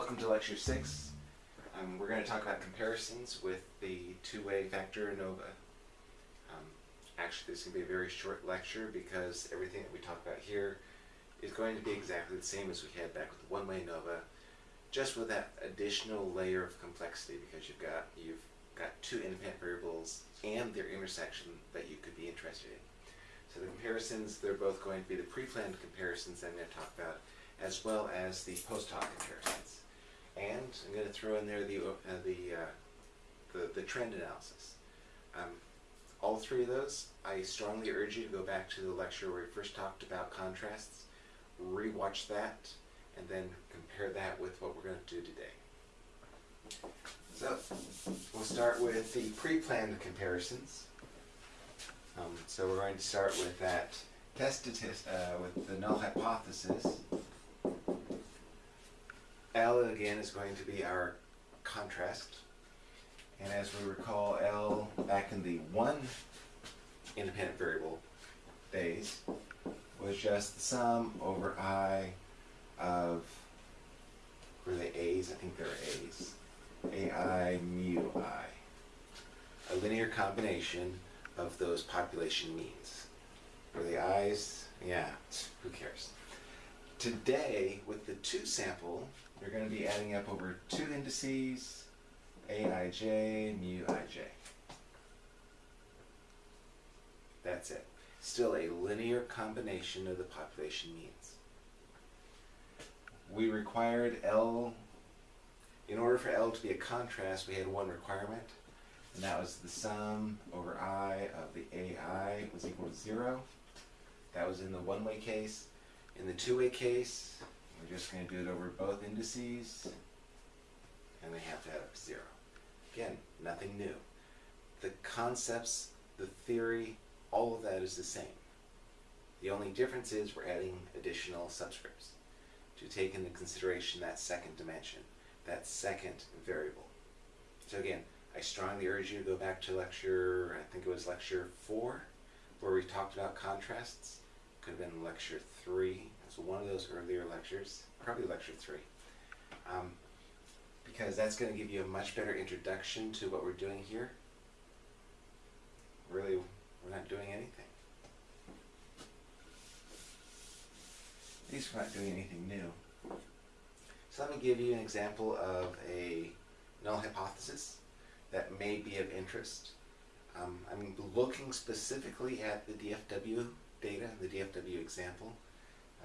welcome to lecture six. Um, we're going to talk about comparisons with the two-way vector ANOVA. Um, actually, this is going to be a very short lecture because everything that we talk about here is going to be exactly the same as we had back with the one-way ANOVA, just with that additional layer of complexity because you've got you've got two independent variables and their intersection that you could be interested in. So the comparisons, they're both going to be the pre-planned comparisons I'm going to talk about, as well as the post-hoc comparisons. And I'm going to throw in there the uh, the, uh, the the trend analysis. Um, all three of those, I strongly urge you to go back to the lecture where we first talked about contrasts, rewatch that, and then compare that with what we're going to do today. So we'll start with the pre-planned comparisons. Um, so we're going to start with that test uh, with the null hypothesis. L again is going to be our contrast. And as we recall, L back in the one independent variable days was just the sum over I of, were they A's? I think they're A's. AI mu I. A linear combination of those population means. For the I's, yeah, who cares? Today, with the two sample, you're going to be adding up over two indices, aij, mu ij. That's it. Still a linear combination of the population means. We required L, in order for L to be a contrast, we had one requirement, and that was the sum over I of the AI was equal to zero. That was in the one-way case. In the two-way case, we're just going to do it over both indices, and they have to have zero. Again, nothing new. The concepts, the theory, all of that is the same. The only difference is we're adding additional subscripts to take into consideration that second dimension, that second variable. So again, I strongly urge you to go back to lecture, I think it was lecture four, where we talked about contrasts. Could have been lecture three. So one of those earlier lectures, probably lecture three. Um, because that's going to give you a much better introduction to what we're doing here. Really, we're not doing anything. At least we're not doing anything new. So let me give you an example of a null hypothesis that may be of interest. Um, I'm looking specifically at the DFW data, the DFW example.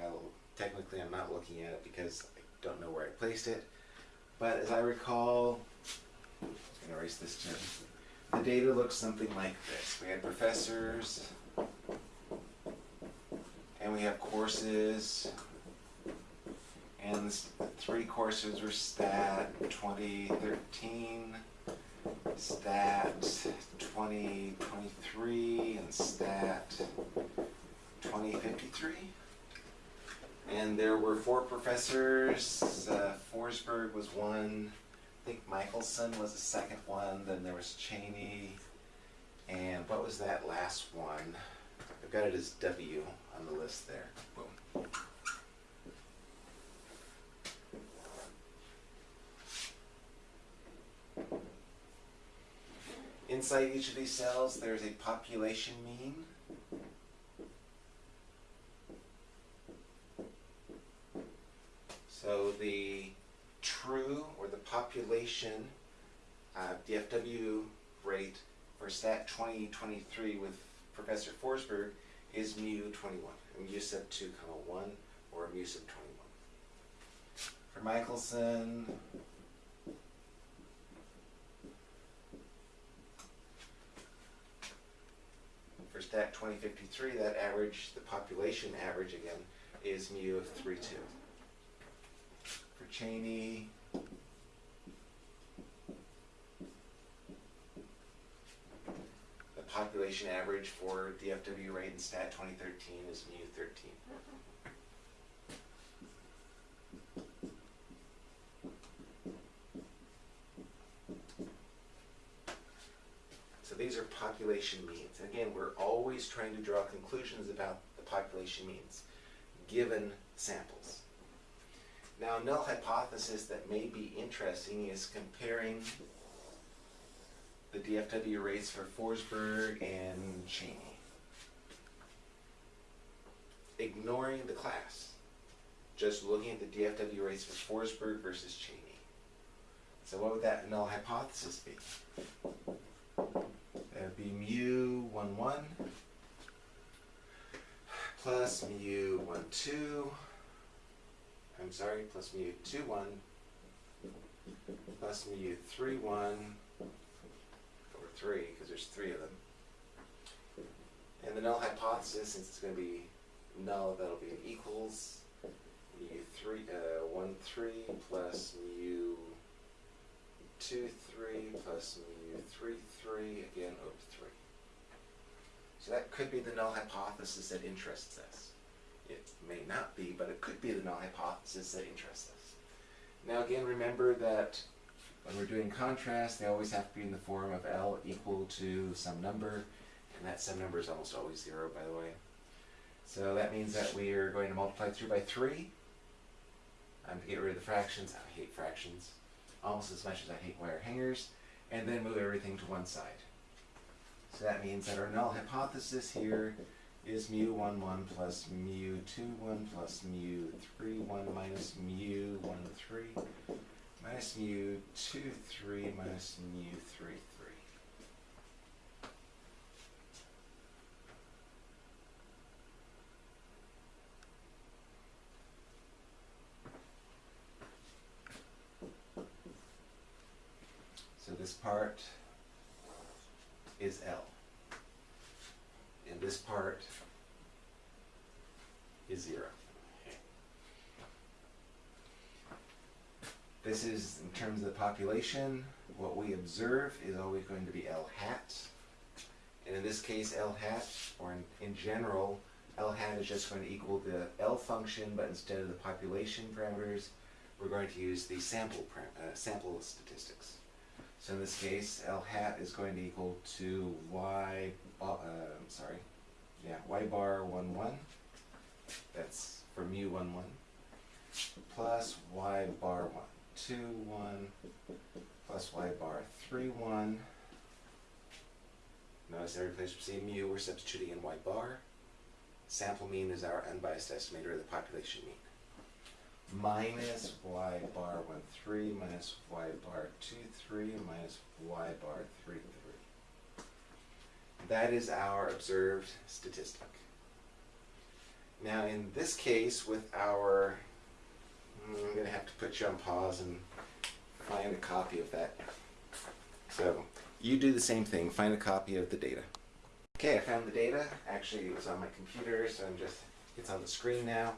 I'll, technically I'm not looking at it because I don't know where I placed it. But as I recall, I'm going to erase this too. The data looks something like this. We had professors, and we have courses, and three courses were STAT 2013, STAT 2023, and STAT 2053. And there were four professors. Uh, Forsberg was one. I think Michelson was the second one. Then there was Cheney. And what was that last one? I've got it as W on the list there. Boom. Inside each of these cells, there's a population mean. So the true or the population uh, DFW rate for STAT 2023 with Professor Forsberg is mu 21, mu sub 2 comma 1 or mu sub 21. For Michelson, for STAT 2053, that average, the population average again, is mu of 3, 2. For Cheney, average for the FW rate in STAT 2013 is mu 13. So these are population means. Again, we're always trying to draw conclusions about the population means, given samples. Now, a null hypothesis that may be interesting is comparing the DFW rates for Forsberg and Cheney. Ignoring the class, just looking at the DFW rates for Forsberg versus Cheney. So what would that null hypothesis be? That would be mu 1 1 plus mu 1 2. I'm sorry, plus mu 2 1 plus mu 3 1 3 because there's three of them. And the null hypothesis, since it's going to be null, that'll be an equals mu 3, uh, 1 3 plus mu 2 3 plus mu 3 3 again over 3. So that could be the null hypothesis that interests us. It may not be, but it could be the null hypothesis that interests us. Now again, remember that when we're doing contrast, they always have to be in the form of L equal to some number, and that some number is almost always zero, by the way. So that means that we are going to multiply through by three. Um, to get rid of the fractions, I hate fractions, almost as much as I hate wire hangers, and then move everything to one side. So that means that our null hypothesis here is mu 1 1 plus mu 2 1 plus mu 3 1 minus mu 1 3 minus mu 2 3 minus mu 3 3. So this part is L. And this part is zero. This is in terms of the population. What we observe is always going to be L hat. And in this case, L hat, or in, in general, L hat is just going to equal the L function, but instead of the population parameters, we're going to use the sample, uh, sample statistics. So in this case, L hat is going to equal to Y, uh, sorry, yeah, Y bar 1, 1. That's for mu 1, 1. Plus Y bar 1, 2, 1. Plus Y bar 3, 1. Notice every place we see mu, we're substituting in Y bar. Sample mean is our unbiased estimator of the population mean minus y bar 1, 3, minus y bar 2, 3, minus y bar 3, 3. That is our observed statistic. Now in this case with our, I'm going to have to put you on pause and find a copy of that. So you do the same thing, find a copy of the data. Okay, I found the data. Actually it was on my computer, so I'm just, it's on the screen now.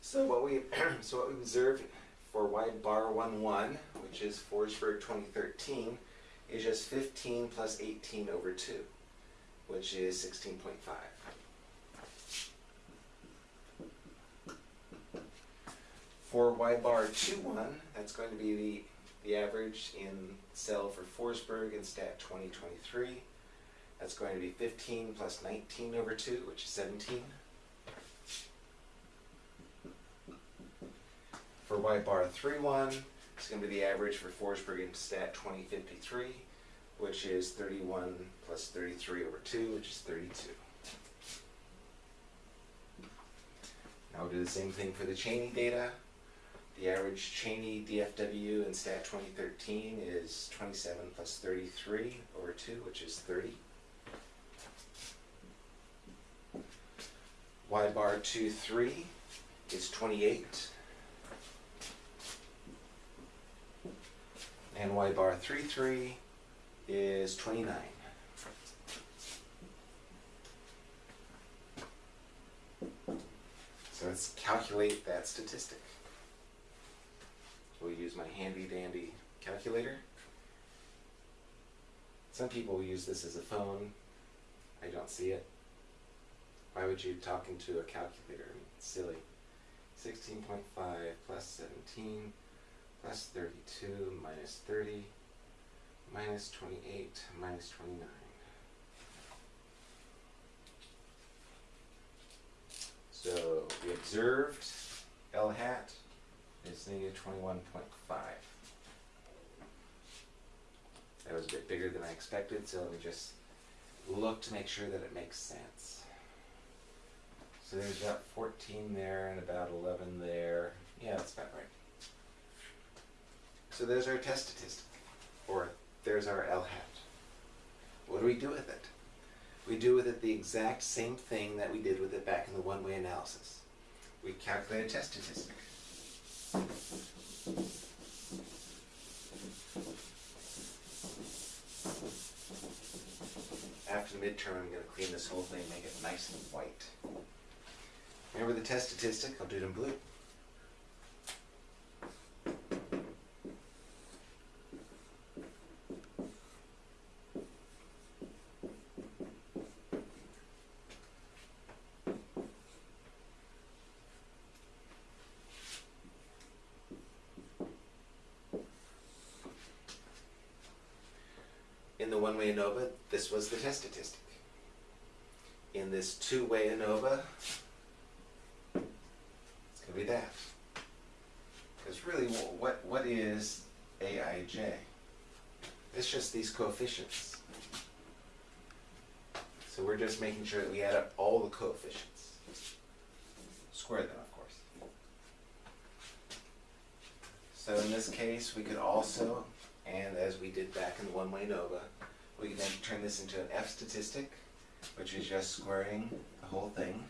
So what we so what we observed for y bar 1 1, which is Forsberg 2013, is just 15 plus 18 over 2, which is 16.5. For y bar 2 1, that's going to be the, the average in cell for Forsberg in stat 2023. That's going to be 15 plus 19 over 2, which is 17. For y bar 3 1, it's going to be the average for Forsberg in stat 2053, which is 31 plus 33 over 2, which is 32. Now we'll do the same thing for the Cheney data. The average Cheney DFW in stat 2013 is 27 plus 33 over 2, which is 30. Y bar 2 3 is 28. and y bar 3, 3 is 29. So let's calculate that statistic. Use my handy dandy calculator. Some people use this as a phone. I don't see it. Why would you talk into a calculator? I mean, it's silly. 16.5 plus 17 plus 32 minus 30 minus 28 minus 29. So we observed L hat was negative 21.5. That was a bit bigger than I expected, so let me just look to make sure that it makes sense. So there's about 14 there and about 11 there. Yeah, that's about right. So there's our test statistic, or there's our L hat. What do we do with it? We do with it the exact same thing that we did with it back in the one-way analysis. We calculate a test statistic. After the midterm, I'm going to clean this whole thing, make it nice and white. Remember the test statistic? I'll do it in blue. In the one-way ANOVA, this was the test statistic. In this two-way ANOVA, it's going to be that. Because really, what, what is AIJ? It's just these coefficients. So we're just making sure that we add up all the coefficients. Square them, of course. So in this case, we could also, and as we did back in the one-way ANOVA, we can then turn this into an F statistic, which is just squaring the whole thing.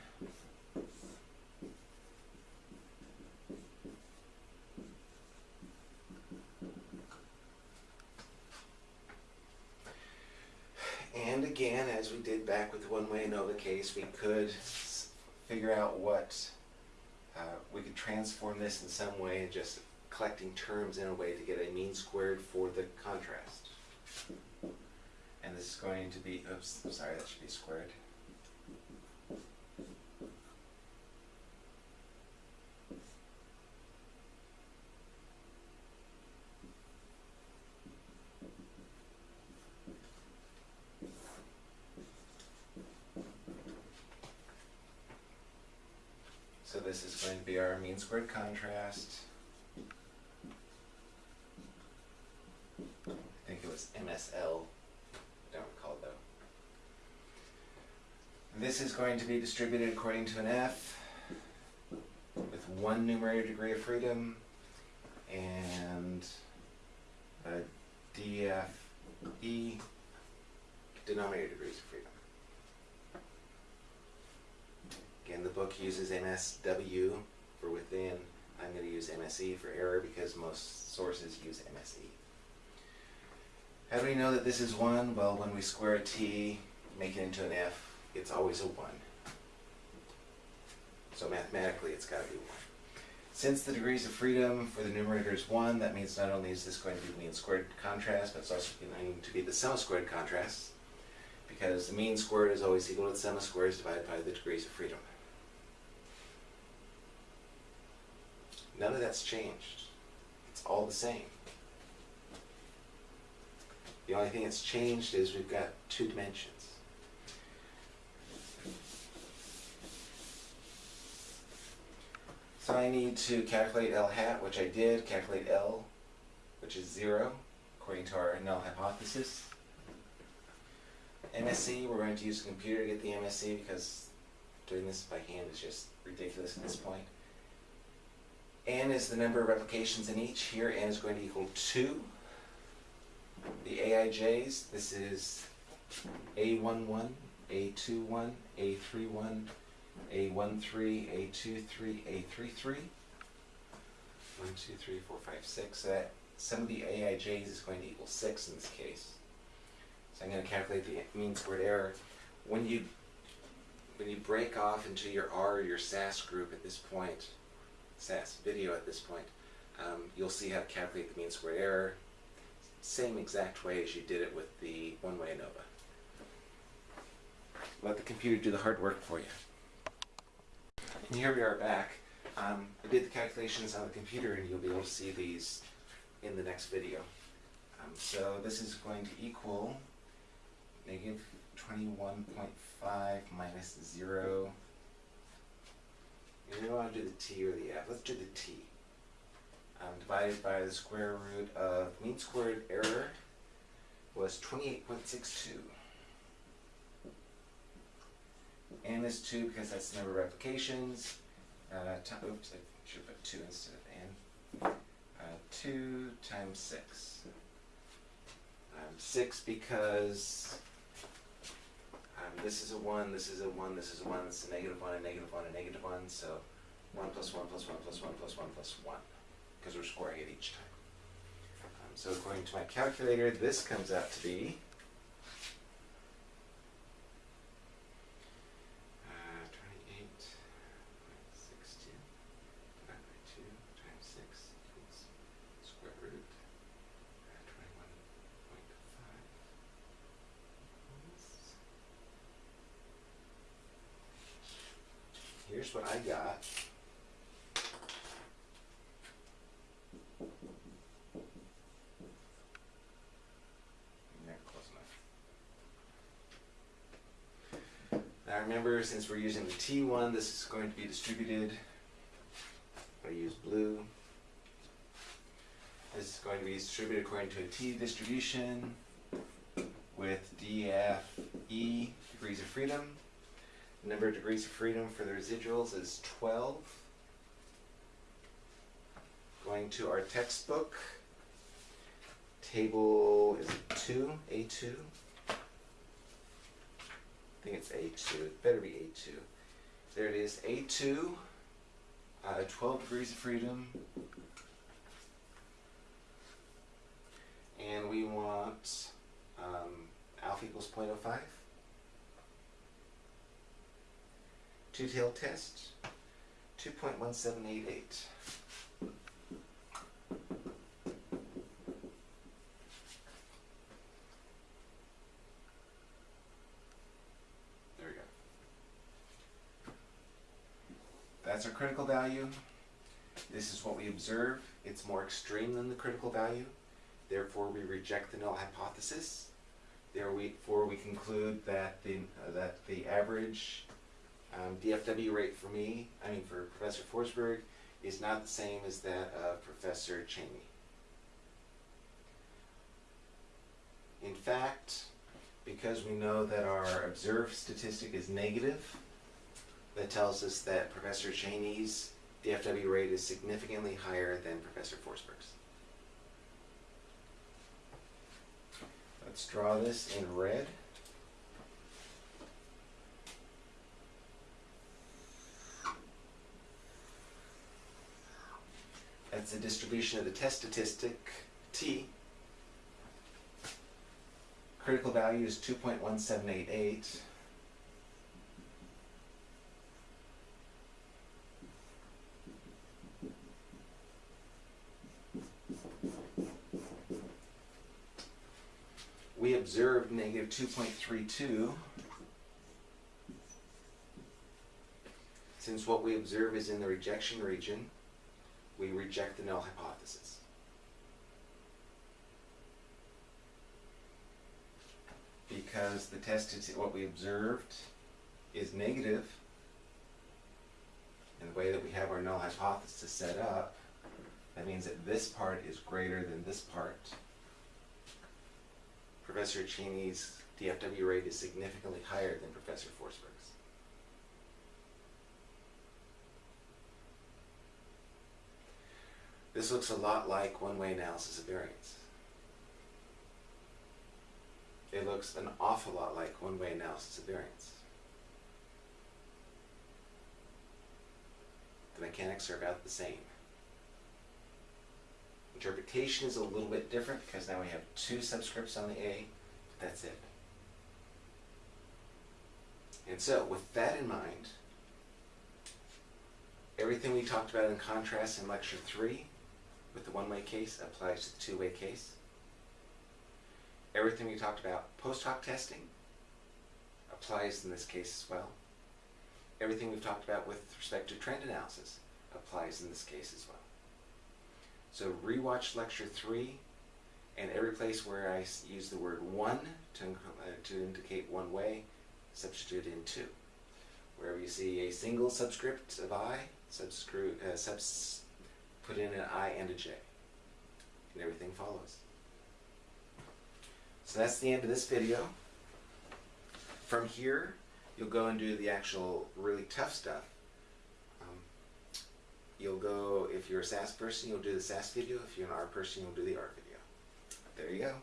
And again, as we did back with the one-way ANOVA case, we could figure out what, uh, we could transform this in some way and just collecting terms in a way to get a mean squared for the contrast. And this is going to be, oops, sorry, that should be squared. So this is going to be our mean squared contrast. I think it was MSL, don't recall though. This is going to be distributed according to an F with one numerator degree of freedom and a DFE denominator degrees of freedom. Again, the book uses MSW for within. I'm going to use MSE for error because most sources use MSE. How do we know that this is 1? Well, when we square a t, make it into an f, it's always a 1. So mathematically, it's got to be 1. Since the degrees of freedom for the numerator is 1, that means not only is this going to be the mean squared contrast, but it's also going to be the sum squared contrast, because the mean squared is always equal to the sum of squares divided by the degrees of freedom. None of that's changed. It's all the same. The only thing that's changed is we've got two dimensions. So I need to calculate L hat, which I did, calculate L, which is zero, according to our null hypothesis. MSE, we're going to use a computer to get the MSE because doing this by hand is just ridiculous at this point. N is the number of replications in each. Here, N is going to equal 2. The AIJs, this is A11, A21, A31, A13, A23, A33. 1, 2, 3, 4, 5, 6. So that sum of the AIJs is going to equal 6 in this case. So I'm going to calculate the mean squared error. When you when you break off into your R or your SAS group at this point, SAS video at this point, um, you'll see how to calculate the mean squared error. Same exact way as you did it with the one-way ANOVA. Let the computer do the hard work for you. And here we are back. Um, I did the calculations on the computer and you'll be able to see these in the next video. Um, so this is going to equal negative 21.5 minus 0. You don't want to do the t or the f. Let's do the t. um, divided by the square root of mean squared error was 28.62. N is 2 because that's the number of replications. Uh, oops, I should put 2 instead of N. Uh, 2 times 6. Um, 6 because um, this is a 1, this is a 1, this is a 1, this is a negative 1, a negative 1, a negative 1, so 1 plus 1 plus 1 plus 1 plus 1 plus 1, because we're squaring it each time. Um, so according to my calculator, this comes out to be uh, 28.62 divided by 2 times 6 equals square root uh, 21.5 Here's what I got. Now remember, since we're using the T one, this is going to be distributed. I use blue. This is going to be distributed according to a T distribution with DFE degrees of freedom. Number of degrees of freedom for the residuals is 12. Going to our textbook, table is it 2, A2. I think it's A2, it better be A2. There it is, A2, uh, 12 degrees of freedom. And we want um, alpha equals 0.05. Two-tailed test, 2.1788. There we go. That's our critical value. This is what we observe. It's more extreme than the critical value. Therefore, we reject the null hypothesis. Therefore, we conclude that the, uh, that the average um, DFW rate for me, I mean for Professor Forsberg, is not the same as that of Professor Cheney. In fact, because we know that our observed statistic is negative, that tells us that Professor Cheney's DFW rate is significantly higher than Professor Forsberg's. Let's draw this in red. The distribution of the test statistic T. Critical value is 2.1788. We observed negative 2.32. Since what we observe is in the rejection region, we reject the null hypothesis. Because the test, is- what we observed is negative, and the way that we have our null hypothesis set up, that means that this part is greater than this part. Professor Cheney's DFW rate is significantly higher than Professor Forsberg's. This looks a lot like one-way analysis of variance. It looks an awful lot like one-way analysis of variance. The mechanics are about the same. Interpretation is a little bit different because now we have two subscripts on the A, but that's it. And so, with that in mind, everything we talked about in contrast in lecture three with the one-way case applies to the two-way case. Everything we talked about post hoc testing applies in this case as well. Everything we've talked about with respect to trend analysis applies in this case as well. So rewatch lecture three, and every place where I use the word one to, uh, to indicate one way, substitute in two. Wherever you see a single subscript of i, subscript, uh, subs, put in an I and a J. And everything follows. So that's the end of this video. From here, you'll go and do the actual really tough stuff. Um, you'll go, if you're a SAS person, you'll do the SAS video. If you're an R person, you'll do the R video. There you go.